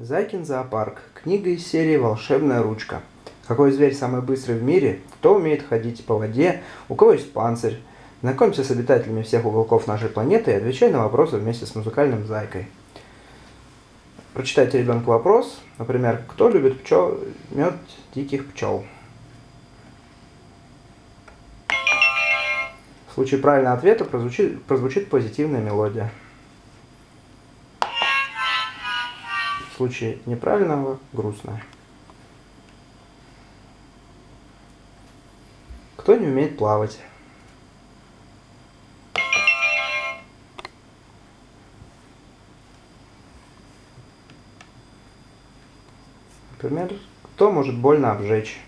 Зайкин зоопарк. Книга из серии «Волшебная ручка». Какой зверь самый быстрый в мире? Кто умеет ходить по воде? У кого есть панцирь? Знакомься с обитателями всех уголков нашей планеты и отвечай на вопросы вместе с музыкальным зайкой. Прочитайте ребенку вопрос, например, кто любит пчел, мед диких пчел? В случае правильного ответа прозвучит, прозвучит позитивная мелодия. Случае неправильного – грустная. Кто не умеет плавать? Например, кто может больно обжечь?